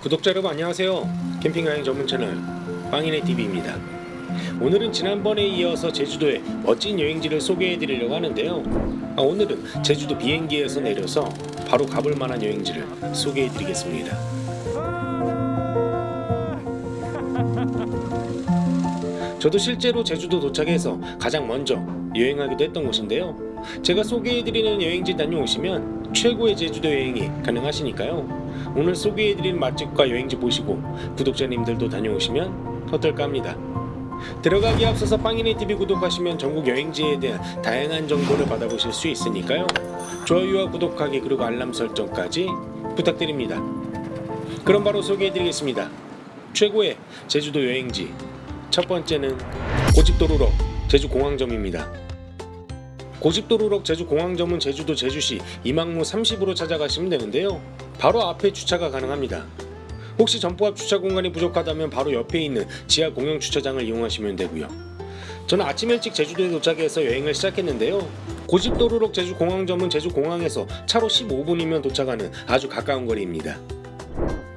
구독자 여러분 안녕하세요. 캠핑 여행 전문 채널 빵인의 TV입니다. 오늘은 지난번에 이어서 제주도의 멋진 여행지를 소개해 드리려고 하는데요. 아, 오늘은 제주도 비행기에서 내려서 바로 가볼 만한 여행지를 소개해 드리겠습니다. 저도 실제로 제주도 도착해서 가장 먼저 여행하기도 했던 곳인데요. 제가 소개해드리는 여행지 다녀오시면 최고의 제주도 여행이 가능하시니까요 오늘 소개해드린 맛집과 여행지 보시고 구독자님들도 다녀오시면 어떨까 합니다. 들어가기 앞서서 빵이네TV 구독하시면 전국 여행지에 대한 다양한 정보를 받아보실 수 있으니까요. 좋아요와 구독하기 그리고 알람 설정까지 부탁드립니다. 그럼 바로 소개해드리겠습니다. 최고의 제주도 여행지. 첫 번째는 고집도루럭 제주공항점입니다 고집도루럭 제주 공항점은 제주도 제주시 이망로 30으로 찾아가시면 되는데요. 바로 앞에 주차가 가능합니다. 혹시 점포 앞 주차 공간이 부족하다면 바로 옆에 있는 지하 공영 주차장을 이용하시면 되고요. 저는 아침 일찍 제주도에 도착해서 여행을 시작했는데요. 고집돌우럭 제주 공항점은 제주 공항에서 차로 15분이면 도착하는 아주 가까운 거리입니다.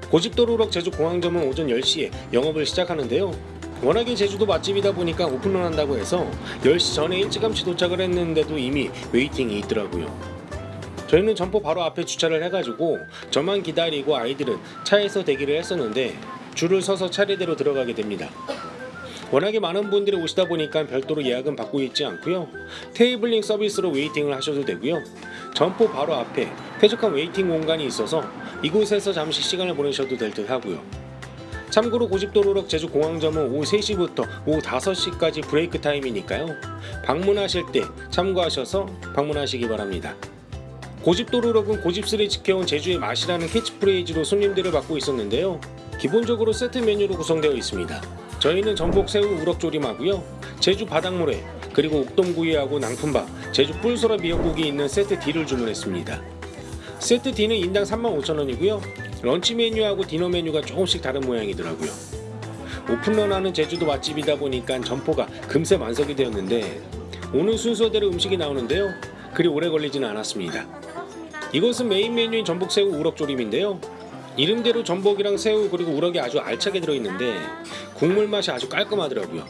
고집돌우럭 제주 공항점은 오전 10시에 영업을 시작하는데요 워낙에 제주도 맛집이다 보니까 오픈을 한다고 해서 10시 전에 일찌감치 도착을 했는데도 이미 waiting이 있더라고요. 저희는 점포 바로 앞에 주차를 해가지고 저만 기다리고 아이들은 차에서 대기를 했었는데 줄을 서서 차례대로 들어가게 됩니다. 워낙에 많은 분들이 오시다 보니까 별도로 예약은 받고 있지 않고요. 테이블링 서비스로 waiting을 하셔도 되고요. 점포 바로 앞에 쾌적한 waiting 공간이 있어서 이곳에서 잠시 시간을 보내셔도 될 듯 하고요 참고로 고집돌우럭 제주공항점은 오후 3시부터 오후 5시까지 break time이니까요. 방문하실 때 참고하셔서 방문하시기 바랍니다. 고집돌우럭은 고집스레 지켜온 제주의 맛이라는 캐치프레이즈로 손님들을 받고 있었는데요. 기본적으로 세트 메뉴로 구성되어 있습니다. 저희는 전복 새우 우럭조림하고요. 제주 바닥모래 그리고 옥돔구이하고 낭푼밥 제주 뿔소라 미역국이 있는 세트 D를 주문했습니다. 세트 D는 인당 35,000원이고요 런치 메뉴하고 디너 메뉴가 조금씩 다른 모양이더라고요. 오픈런하는 제주도 맛집이다 보니까 점포가 금세 만석이 되었는데 오는 순서대로 음식이 나오는데요. 그리 오래 걸리지는 않았습니다. 이것은 메인 메뉴인 전복새우 우럭조림인데요. 이름대로 전복이랑 새우 그리고 우럭이 아주 알차게 들어있는데 국물 맛이 아주 깔끔하더라고요.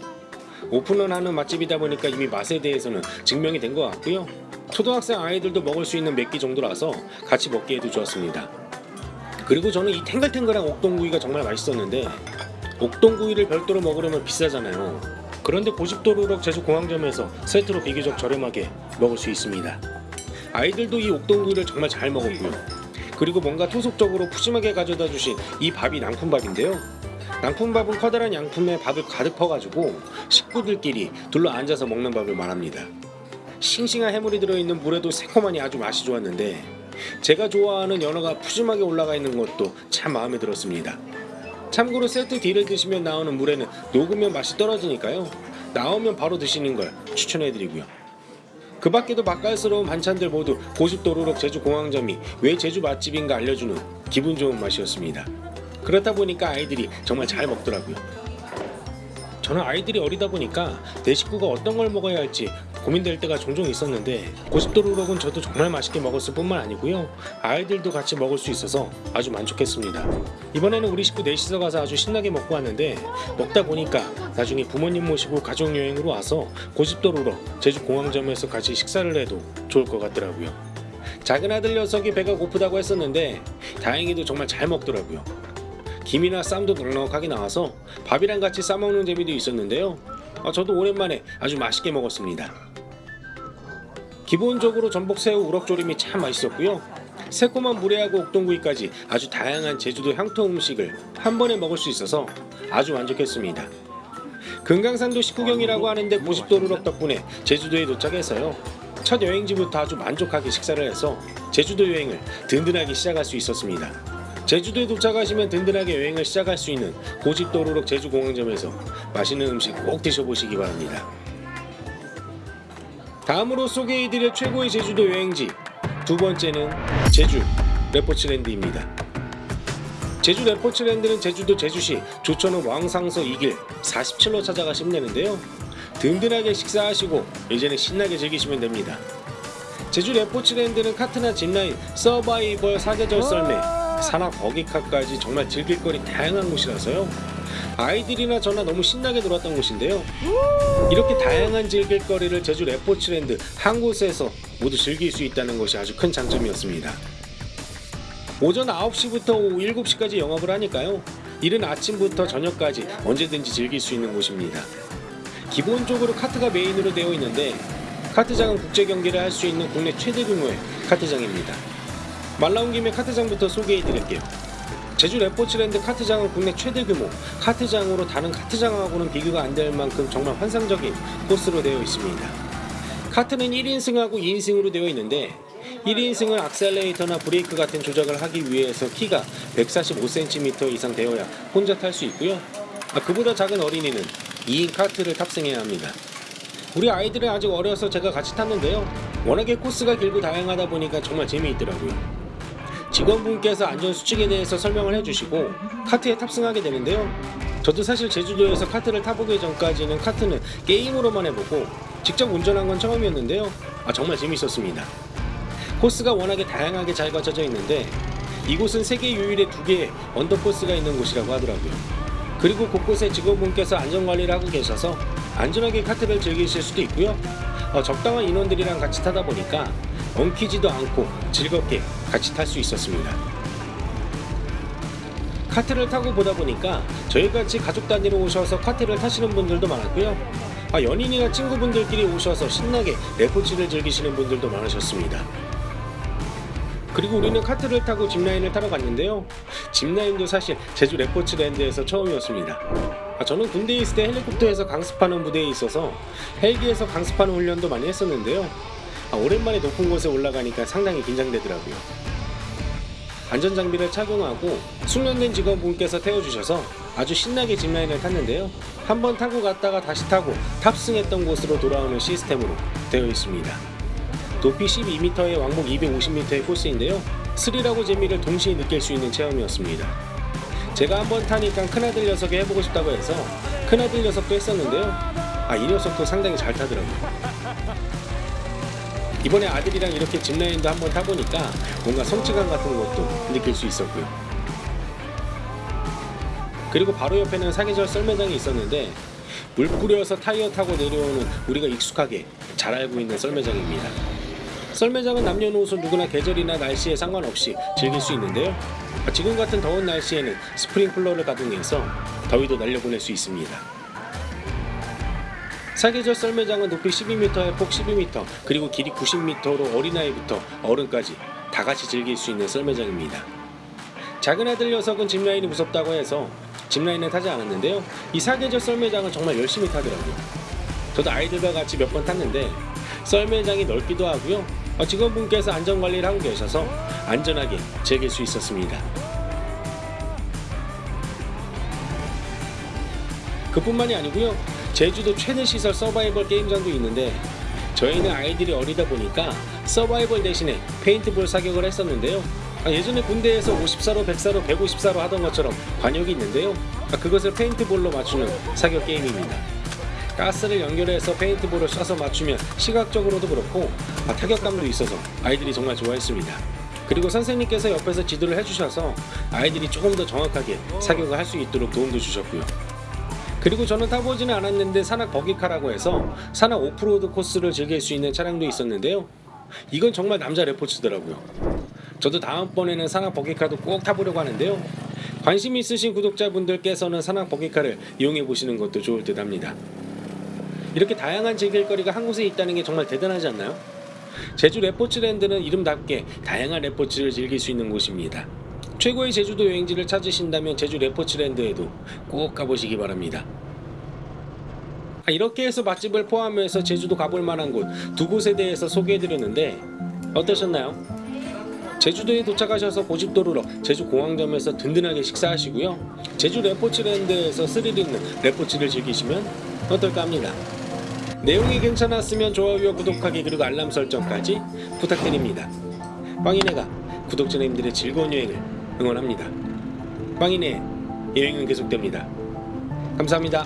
오픈런 하는 맛집이다 보니까 이미 맛에 대해서는 증명이 된 것 같고요. 초등학생 아이들도 먹을 수 있는 맵기 정도라서 같이 먹기에도 좋았습니다 그리고 저는 이 탱글탱글한 옥동구이가 정말 맛있었는데 옥동구이를 별도로 먹으려면 비싸잖아요. 그런데 고집도루럭 제주공항점에서 세트로 비교적 저렴하게 먹을 수 있습니다. 아이들도 이 옥동구이를 정말 잘 먹었고요. 그리고 뭔가 토속적으로 푸짐하게 가져다 주신 이 밥이 낭품밥인데요. 낭품밥은 커다란 양품에 밥을 가득 퍼가지고 식구들끼리 둘러 앉아서 먹는 밥을 말합니다. 싱싱한 해물이 들어있는 물에도 새콤하니 아주 맛이 좋았는데 제가 좋아하는 연어가 푸짐하게 올라가 있는 것도 참 마음에 들었습니다. 참고로 세트 D를 드시면 나오는 물에는 녹으면 맛이 떨어지니까요. 나오면 바로 드시는 걸 추천해드리고요. 그 밖에도 맛깔스러운 반찬들 모두 고집도루럭 제주 공항점이 왜 제주 맛집인가 알려주는 기분 좋은 맛이었습니다. 그렇다 보니까 아이들이 정말 잘 먹더라고요. 저는 아이들이 어리다 보니까 내 식구가 어떤 걸 먹어야 할지 고민될 때가 종종 있었는데 고집도루럭은 저도 정말 맛있게 먹었을 뿐만 아니고요. 아이들도 같이 먹을 수 있어서 아주 만족했습니다. 이번에는 우리 식구 넷이서 가서 아주 신나게 먹고 왔는데 먹다 보니까 나중에 부모님 모시고 가족여행으로 와서 고집도루럭 제주공항점에서 같이 식사를 해도 좋을 것 같더라고요. 작은 아들 녀석이 배가 고프다고 했었는데 다행히도 정말 잘 먹더라고요. 김이나 쌈도 넉넉하게 나와서 밥이랑 같이 싸먹는 재미도 있었는데요. 아, 저도 오랜만에 아주 맛있게 먹었습니다 기본적으로 전복새우 우럭조림이 참 맛있었고요. 새콤한 물회하고 옥동구이까지 아주 다양한 제주도 향토 음식을 한 번에 먹을 수 있어서 아주 만족했습니다. 금강산도 식후경이라고 하는데 고집도루럭 덕분에 제주도에 도착해서요. 첫 여행지부터 아주 만족하게 식사를 해서 제주도 여행을 든든하게 시작할 수 있었습니다. 제주도에 도착하시면 든든하게 여행을 시작할 수 있는 고집도루럭 제주공항점에서 맛있는 음식 꼭 드셔보시기 바랍니다. 다음으로 소개해드릴 최고의 제주도 여행지 두 번째는 제주 레포츠랜드입니다. 제주 레포츠랜드는 제주도 제주시 조천읍 왕상서 2길 47로 찾아가시면 되는데요. 든든하게 식사하시고 이제는 신나게 즐기시면 됩니다. 제주 레포츠랜드는 카트나 짚라인, 서바이벌 사계절 썰매, 산악 buggy car까지 정말 즐길 거리 다양한 곳이라서요. 아이들이나 저나 너무 신나게 놀았던 곳인데요. 이렇게 다양한 즐길 거리를 제주 레포츠랜드 한 곳에서 모두 즐길 수 있다는 것이 아주 큰 장점이었습니다. 오전 9시부터 오후 7시까지 영업을 하니까요. 이른 아침부터 저녁까지 언제든지 즐길 수 있는 곳입니다. 기본적으로 카트가 메인으로 되어 있는데 카트장은 국제 경기를 할 수 있는 국내 최대 규모의 카트장입니다. 말 나온 김에 카트장부터 소개해 드릴게요. 제주 레포츠랜드 카트장은 국내 최대 규모 카트장으로 다른 카트장하고는 비교가 안 될 만큼 정말 환상적인 코스로 되어 있습니다. 카트는 1인승하고 2인승으로 되어 있는데 1인승은 악셀레이터나 브레이크 같은 조작을 하기 위해서 키가 145cm 이상 되어야 혼자 탈 수 있고요. 아, 그보다 작은 어린이는 2인 카트를 탑승해야 합니다. 우리 아이들은 아직 어려서 제가 같이 탔는데요. 워낙에 코스가 길고 다양하다 보니까 정말 재미있더라고요. 직원분께서 안전수칙에 대해서 설명을 해주시고 카트에 탑승하게 되는데요. 저도 사실 제주도에서 카트를 타보기 전까지는 카트는 게임으로만 해보고 직접 운전한 건 처음이었는데요. 아, 정말 재밌었습니다. 코스가 워낙에 다양하게 잘 갖춰져 있는데 이곳은 세계 유일의 두 개의 언더코스가 있는 곳이라고 하더라고요. 그리고 곳곳에 직원분께서 안전관리를 하고 계셔서 안전하게 카트를 즐기실 수도 있고요. 어, 적당한 인원들이랑 같이 타다 보니까 엉키지도 않고 즐겁게 같이 탈 수 있었습니다. 카트를 타고 보다 보니까 저희같이 가족 단위로 오셔서 카트를 타시는 분들도 많았고요. 아, 연인이나 친구분들끼리 오셔서 신나게 레포츠를 즐기시는 분들도 많으셨습니다. 그리고 우리는 카트를 타고 짚라인을 타러 갔는데요. 짚라인도 사실 제주 레포츠랜드에서 처음이었습니다. 아, 저는 군대에 있을 때 헬리콥터에서 강습하는 부대에 있어서 헬기에서 강습하는 훈련도 많이 했었는데요. 아, 오랜만에 높은 곳에 올라가니까 상당히 긴장되더라고요. 안전장비를 착용하고 숙련된 직원분께서 태워주셔서 아주 신나게 짚라인을 탔는데요. 한번 타고 갔다가 다시 타고 탑승했던 곳으로 돌아오는 시스템으로 되어 있습니다. 높이 12m의 왕복 250m의 코스인데요. 스릴하고 재미를 동시에 느낄 수 있는 체험이었습니다. 제가 한번 타니까 큰아들 녀석이 해보고 싶다고 해서 큰아들 녀석도 했었는데요. 아, 이 녀석도 상당히 잘 타더라고요. 이번에 아들이랑 이렇게 짚라인도 한번 타보니까 뭔가 성취감 같은 것도 느낄 수 있었고요. 그리고 바로 옆에는 사계절 썰매장이 있었는데 물 뿌려서 타이어 타고 내려오는 우리가 익숙하게 잘 알고 있는 썰매장입니다. 썰매장은 남녀노소 누구나 계절이나 날씨에 상관없이 즐길 수 있는데요. 아, 지금 같은 더운 날씨에는 스프링클러를 가동해서 더위도 날려보낼 수 있습니다. 사계절 썰매장은 높이 12m에 폭 12m 그리고 길이 90m로 어린아이부터 어른까지 다 같이 즐길 수 있는 썰매장입니다. 작은 아들 녀석은 짚라인이 무섭다고 해서 짚라인을 타지 않았는데요. 이 사계절 썰매장은 정말 열심히 타더라고요. 저도 아이들과 같이 몇 번 탔는데 썰매장이 넓기도 하고요. 어, 직원분께서 안전관리를 하고 계셔서 안전하게 즐길 수 있었습니다. 그뿐만이 아니고요. 제주도 최대 시설 서바이벌 게임장도 있는데 저희는 아이들이 어리다 보니까 서바이벌 대신에 페인트볼 사격을 했었는데요. 아, 예전에 군대에서 5사로 10사로 15사로 하던 것처럼 과녁이 있는데요. 아, 그것을 paintball로 맞추는 사격 게임입니다. 가스를 연결해서 paintball을 쏴서 맞추면 시각적으로도 그렇고 아, 타격감도 있어서 아이들이 정말 좋아했습니다. 그리고 선생님께서 옆에서 지도를 해주셔서 아이들이 조금 더 정확하게 사격을 할 수 있도록 도움도 주셨고요. 그리고 저는 타보지는 않았는데 산악 buggy car라고 해서 산악 오프로드 코스를 즐길 수 있는 차량도 있었는데요. 이건 정말 남자 레포츠더라고요. 저도 다음번에는 산악 버기카도 꼭 타보려고 하는데요. 관심 있으신 구독자분들께서는 산악 버기카를 이용해 보시는 것도 좋을 듯 합니다. 이렇게 다양한 즐길거리가 한 곳에 있다는 게 정말 대단하지 않나요? 제주 레포츠랜드는 이름답게 다양한 레포츠를 즐길 수 있는 곳입니다. 최고의 제주도 여행지를 찾으신다면 제주 레포츠랜드에도 꼭 가보시기 바랍니다. 아, 이렇게 해서 맛집을 포함해서 제주도 가볼 만한 곳 두 곳에 대해서 소개해드렸는데 어떠셨나요? 제주도에 도착하셔서 고집도로로 제주공항점에서 든든하게 식사하시고요. 제주 레포츠랜드에서 스릴 있는 레포츠를 즐기시면 어떨까 합니다. 내용이 괜찮았으면 좋아요와 구독하기 그리고 알람 설정까지 부탁드립니다. 빵이네가 구독자님들의 즐거운 여행을 응원합니다. 빵이네 여행은 계속됩니다. 감사합니다.